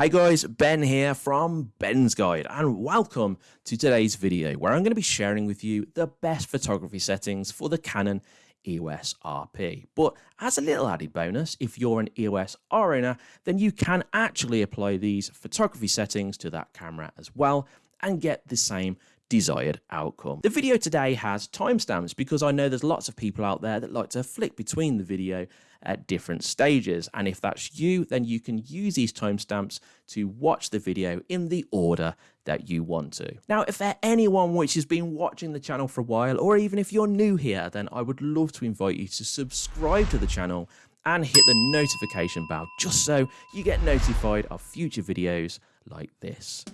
Hi guys, Ben here from Ben's Guide and welcome to today's video where I'm going to be sharing with you the best photography settings for the Canon EOS RP. But as a little added bonus, if you're an EOS R owner, then you can actually apply these photography settings to that camera as well and get the same desired outcome. The video today has timestamps because I know there's lots of people out there that like to flick between the video at different stages. And if that's you, then you can use these timestamps to watch the video in the order that you want to. Now, if there anyone which has been watching the channel for a while, or even if you're new here, then I would love to invite you to subscribe to the channel and hit the notification bell just so you get notified of future videos like this.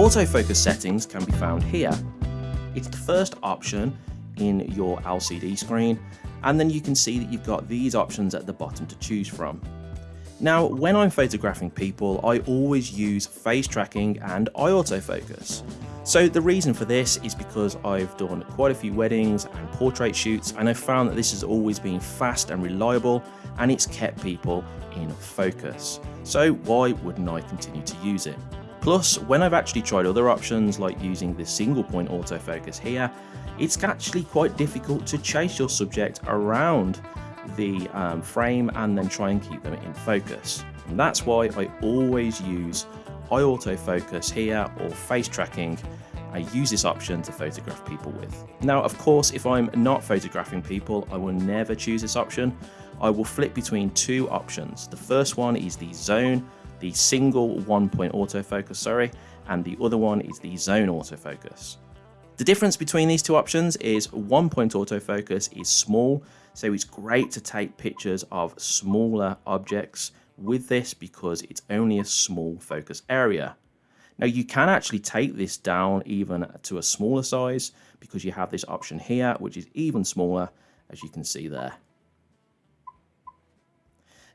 Autofocus settings can be found here. It's the first option in your LCD screen and then you can see that you've got these options at the bottom to choose from. Now when I'm photographing people I always use face tracking and eye autofocus. So the reason for this is because I've done quite a few weddings and portrait shoots and I've found that this has always been fast and reliable and it's kept people in focus. So why wouldn't I continue to use it? Plus, when I've actually tried other options like using the single point autofocus here, it's actually quite difficult to chase your subject around the um, frame and then try and keep them in focus. And that's why I always use eye autofocus here or face tracking. I use this option to photograph people with. Now, of course, if I'm not photographing people, I will never choose this option. I will flip between two options. The first one is the zone the single one point autofocus, sorry, and the other one is the zone autofocus. The difference between these two options is one point autofocus is small, so it's great to take pictures of smaller objects with this because it's only a small focus area. Now you can actually take this down even to a smaller size because you have this option here, which is even smaller, as you can see there.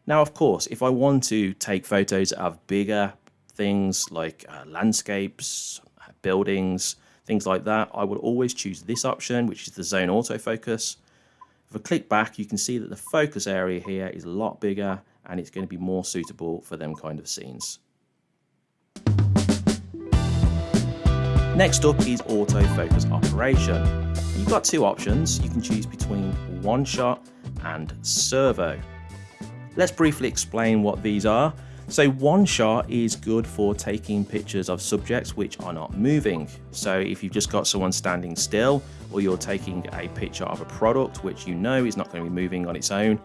Now, of course, if I want to take photos of bigger things like uh, landscapes, buildings, things like that, I will always choose this option, which is the zone autofocus. If I click back, you can see that the focus area here is a lot bigger and it's going to be more suitable for them kind of scenes. Next up is autofocus operation. You've got two options. You can choose between one shot and servo. Let's briefly explain what these are. So one shot is good for taking pictures of subjects which are not moving. So if you've just got someone standing still or you're taking a picture of a product which you know is not going to be moving on its own,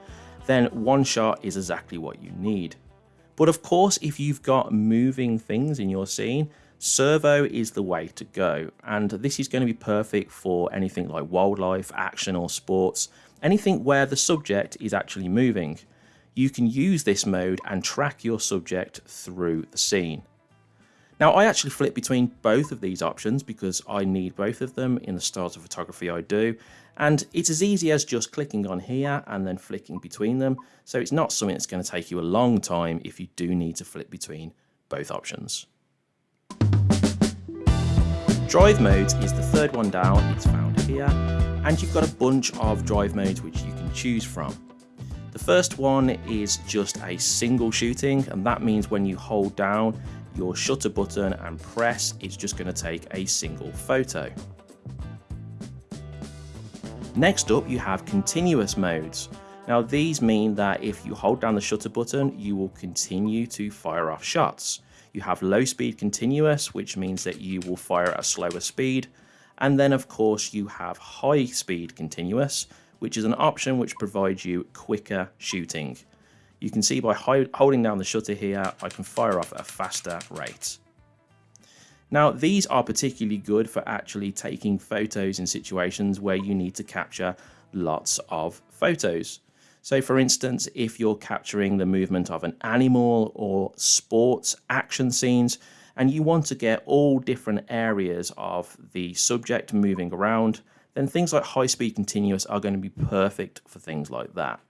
then one shot is exactly what you need. But of course, if you've got moving things in your scene, servo is the way to go. And this is going to be perfect for anything like wildlife, action or sports, anything where the subject is actually moving you can use this mode and track your subject through the scene. Now I actually flip between both of these options because I need both of them in the styles of photography I do and it's as easy as just clicking on here and then flicking between them so it's not something that's going to take you a long time if you do need to flip between both options. Drive modes is the third one down, it's found here and you've got a bunch of drive modes which you can choose from. The first one is just a single shooting and that means when you hold down your shutter button and press it's just going to take a single photo. Next up you have continuous modes. Now these mean that if you hold down the shutter button you will continue to fire off shots. You have low speed continuous which means that you will fire at a slower speed and then of course you have high speed continuous which is an option which provides you quicker shooting. You can see by holding down the shutter here, I can fire off at a faster rate. Now, these are particularly good for actually taking photos in situations where you need to capture lots of photos. So for instance, if you're capturing the movement of an animal or sports action scenes, and you want to get all different areas of the subject moving around, then things like high-speed continuous are going to be perfect for things like that.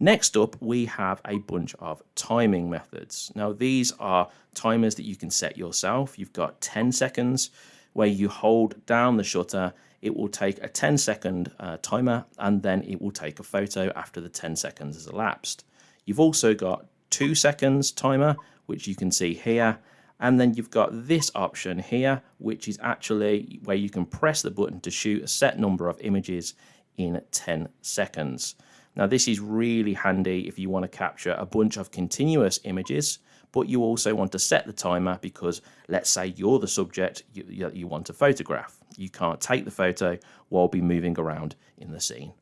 Next up, we have a bunch of timing methods. Now, these are timers that you can set yourself. You've got 10 seconds, where you hold down the shutter, it will take a 10 second uh, timer and then it will take a photo after the 10 seconds has elapsed. You've also got two seconds timer, which you can see here. And then you've got this option here, which is actually where you can press the button to shoot a set number of images in 10 seconds. Now this is really handy if you want to capture a bunch of continuous images, but you also want to set the timer because let's say you're the subject you, you want to photograph. You can't take the photo while be moving around in the scene.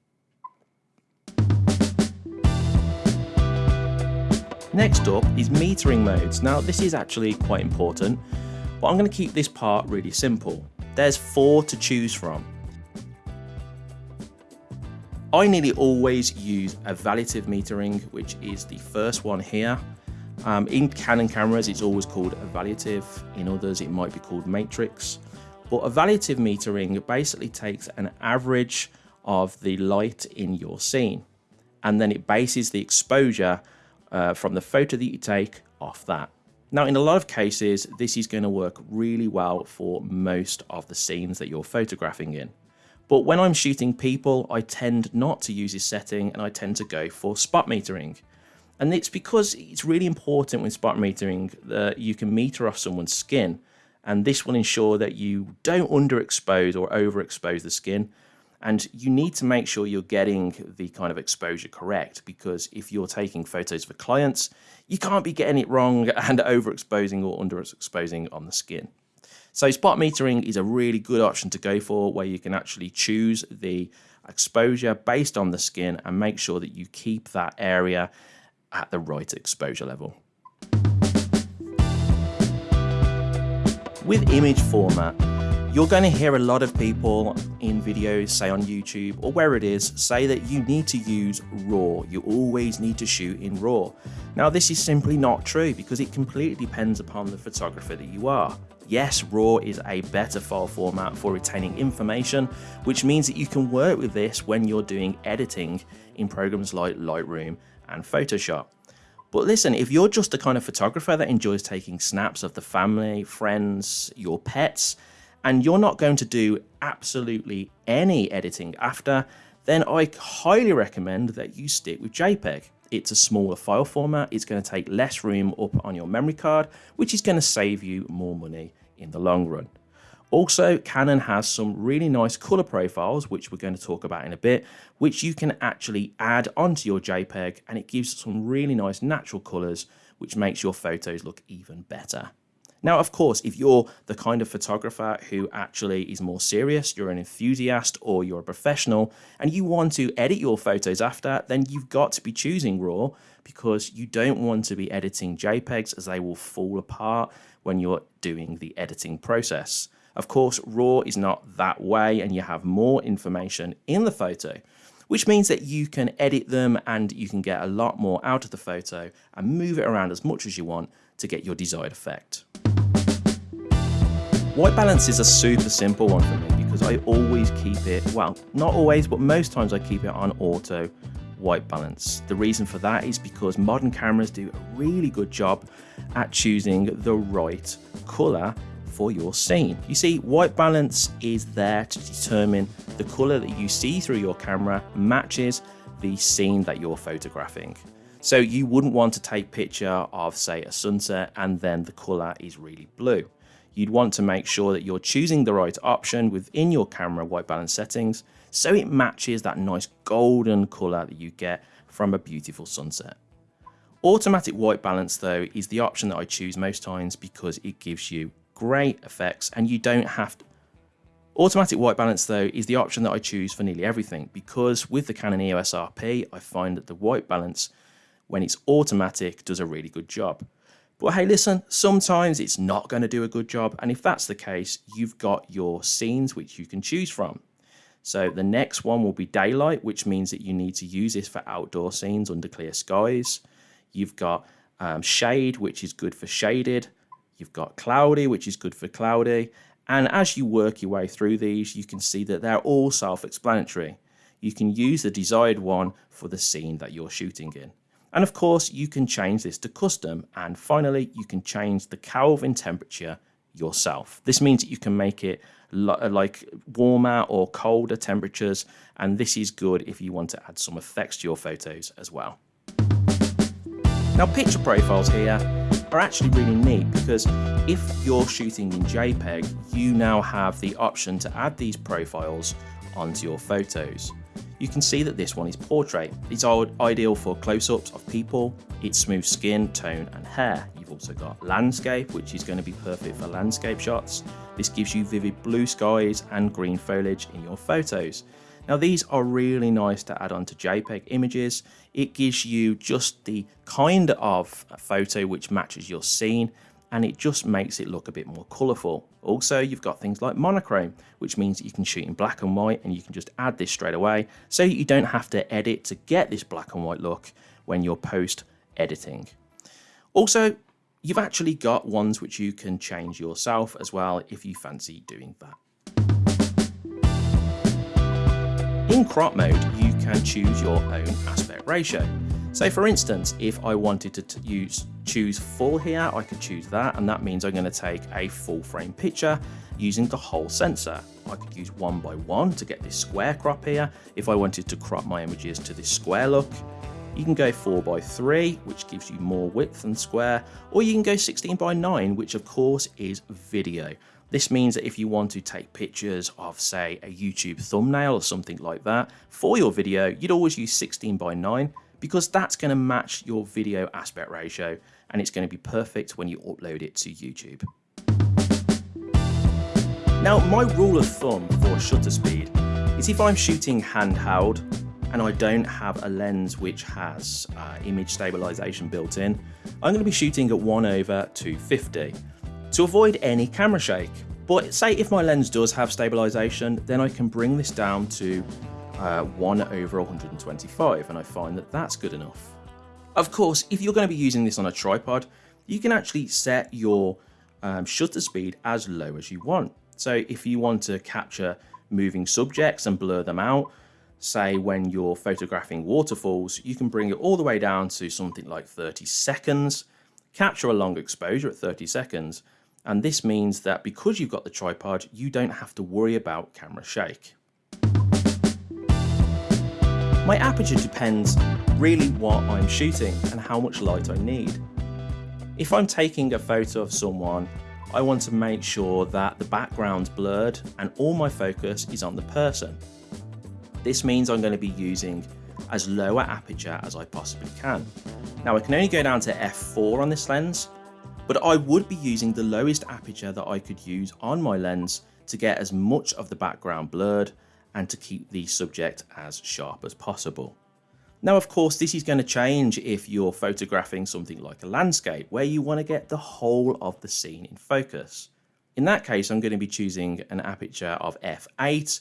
Next up is metering modes. Now this is actually quite important, but I'm going to keep this part really simple. There's four to choose from. I nearly always use evaluative metering, which is the first one here. Um, in Canon cameras, it's always called evaluative. In others, it might be called matrix. But evaluative metering basically takes an average of the light in your scene, and then it bases the exposure uh, from the photo that you take off that. Now, in a lot of cases, this is going to work really well for most of the scenes that you're photographing in. But when I'm shooting people, I tend not to use this setting and I tend to go for spot metering. And it's because it's really important with spot metering that you can meter off someone's skin. And this will ensure that you don't underexpose or overexpose the skin. And you need to make sure you're getting the kind of exposure correct because if you're taking photos for clients, you can't be getting it wrong and overexposing or underexposing on the skin. So spot metering is a really good option to go for where you can actually choose the exposure based on the skin and make sure that you keep that area at the right exposure level. With image format, you're going to hear a lot of people in videos, say on YouTube or where it is, say that you need to use RAW. You always need to shoot in RAW. Now, this is simply not true because it completely depends upon the photographer that you are. Yes, RAW is a better file format for retaining information, which means that you can work with this when you're doing editing in programs like Lightroom and Photoshop. But listen, if you're just the kind of photographer that enjoys taking snaps of the family, friends, your pets, and you're not going to do absolutely any editing after, then I highly recommend that you stick with JPEG. It's a smaller file format, it's going to take less room up on your memory card, which is going to save you more money in the long run. Also, Canon has some really nice color profiles, which we're going to talk about in a bit, which you can actually add onto your JPEG and it gives some really nice natural colors, which makes your photos look even better. Now, of course, if you're the kind of photographer who actually is more serious, you're an enthusiast or you're a professional, and you want to edit your photos after, then you've got to be choosing RAW because you don't want to be editing JPEGs as they will fall apart when you're doing the editing process. Of course, RAW is not that way and you have more information in the photo, which means that you can edit them and you can get a lot more out of the photo and move it around as much as you want to get your desired effect. White balance is a super simple one for me because I always keep it, well, not always, but most times I keep it on auto white balance. The reason for that is because modern cameras do a really good job at choosing the right color for your scene. You see, white balance is there to determine the color that you see through your camera matches the scene that you're photographing. So you wouldn't want to take a picture of say a sunset and then the color is really blue you'd want to make sure that you're choosing the right option within your camera white balance settings so it matches that nice golden color that you get from a beautiful sunset. Automatic white balance though is the option that I choose most times because it gives you great effects and you don't have to Automatic white balance though is the option that I choose for nearly everything because with the Canon EOS RP I find that the white balance when it's automatic does a really good job. But hey, listen, sometimes it's not going to do a good job. And if that's the case, you've got your scenes which you can choose from. So the next one will be daylight, which means that you need to use this for outdoor scenes under clear skies. You've got um, shade, which is good for shaded. You've got cloudy, which is good for cloudy. And as you work your way through these, you can see that they're all self-explanatory. You can use the desired one for the scene that you're shooting in. And of course, you can change this to custom. And finally, you can change the Kelvin temperature yourself. This means that you can make it uh, like warmer or colder temperatures and this is good if you want to add some effects to your photos as well. Now picture profiles here are actually really neat because if you're shooting in JPEG you now have the option to add these profiles onto your photos. You can see that this one is portrait. It's ideal for close-ups of people, it's smooth skin, tone and hair. You've also got landscape, which is going to be perfect for landscape shots. This gives you vivid blue skies and green foliage in your photos. Now these are really nice to add onto JPEG images. It gives you just the kind of photo which matches your scene and it just makes it look a bit more colourful. Also, you've got things like monochrome, which means that you can shoot in black and white and you can just add this straight away so you don't have to edit to get this black and white look when you're post editing. Also, you've actually got ones which you can change yourself as well if you fancy doing that. In crop mode, you can choose your own aspect ratio. So for instance, if I wanted to use choose full here, I could choose that, and that means I'm going to take a full frame picture using the whole sensor. I could use one by one to get this square crop here if I wanted to crop my images to this square look. You can go 4 by 3 which gives you more width than square, or you can go 16 by 9 which of course is video. This means that if you want to take pictures of say a YouTube thumbnail or something like that for your video, you'd always use 16 by 9 because that's going to match your video aspect ratio and it's going to be perfect when you upload it to YouTube. Now my rule of thumb for shutter speed is if I'm shooting handheld and I don't have a lens which has uh, image stabilization built in, I'm going to be shooting at 1 over 250 to avoid any camera shake. But say if my lens does have stabilization, then I can bring this down to uh, 1 over 125 and I find that that's good enough. Of course, if you're going to be using this on a tripod, you can actually set your um, shutter speed as low as you want. So if you want to capture moving subjects and blur them out, say when you're photographing waterfalls, you can bring it all the way down to something like 30 seconds, capture a long exposure at 30 seconds, and this means that because you've got the tripod, you don't have to worry about camera shake. My aperture depends really what I'm shooting and how much light I need. If I'm taking a photo of someone, I want to make sure that the background's blurred and all my focus is on the person. This means I'm going to be using as low aperture as I possibly can. Now I can only go down to f4 on this lens, but I would be using the lowest aperture that I could use on my lens to get as much of the background blurred and to keep the subject as sharp as possible. Now, of course, this is going to change if you're photographing something like a landscape where you want to get the whole of the scene in focus. In that case, I'm going to be choosing an aperture of f8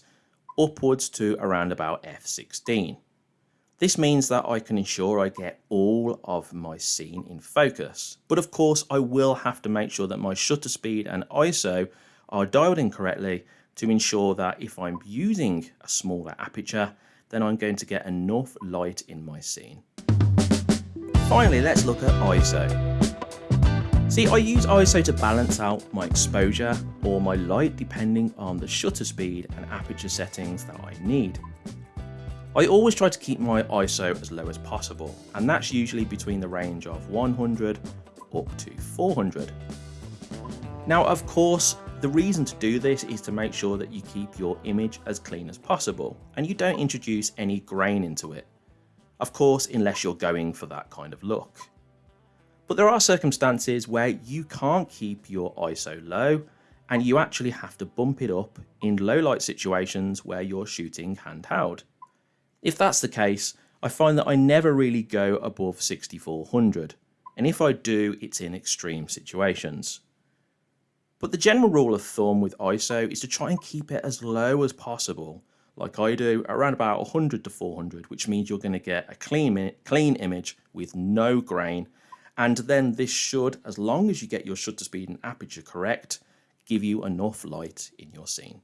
upwards to around about f16. This means that I can ensure I get all of my scene in focus. But of course, I will have to make sure that my shutter speed and ISO are dialed in correctly to ensure that if I'm using a smaller aperture, then I'm going to get enough light in my scene. Finally, let's look at ISO. See, I use ISO to balance out my exposure or my light depending on the shutter speed and aperture settings that I need. I always try to keep my ISO as low as possible, and that's usually between the range of 100 up to 400. Now, of course, the reason to do this is to make sure that you keep your image as clean as possible and you don't introduce any grain into it. Of course, unless you're going for that kind of look. But there are circumstances where you can't keep your ISO low and you actually have to bump it up in low light situations where you're shooting handheld. If that's the case, I find that I never really go above 6400 and if I do, it's in extreme situations. But the general rule of thumb with ISO is to try and keep it as low as possible, like I do, around about 100 to 400, which means you're going to get a clean, clean image with no grain. And then this should, as long as you get your shutter speed and aperture correct, give you enough light in your scene.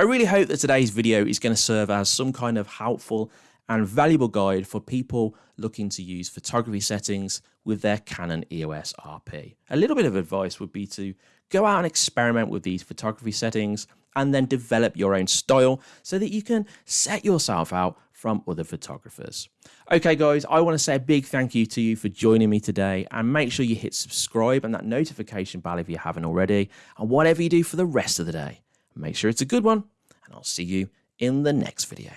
I really hope that today's video is going to serve as some kind of helpful and valuable guide for people looking to use photography settings with their Canon EOS RP. A little bit of advice would be to go out and experiment with these photography settings and then develop your own style so that you can set yourself out from other photographers. Okay, guys, I want to say a big thank you to you for joining me today and make sure you hit subscribe and that notification bell if you haven't already. And whatever you do for the rest of the day, make sure it's a good one, and I'll see you in the next video.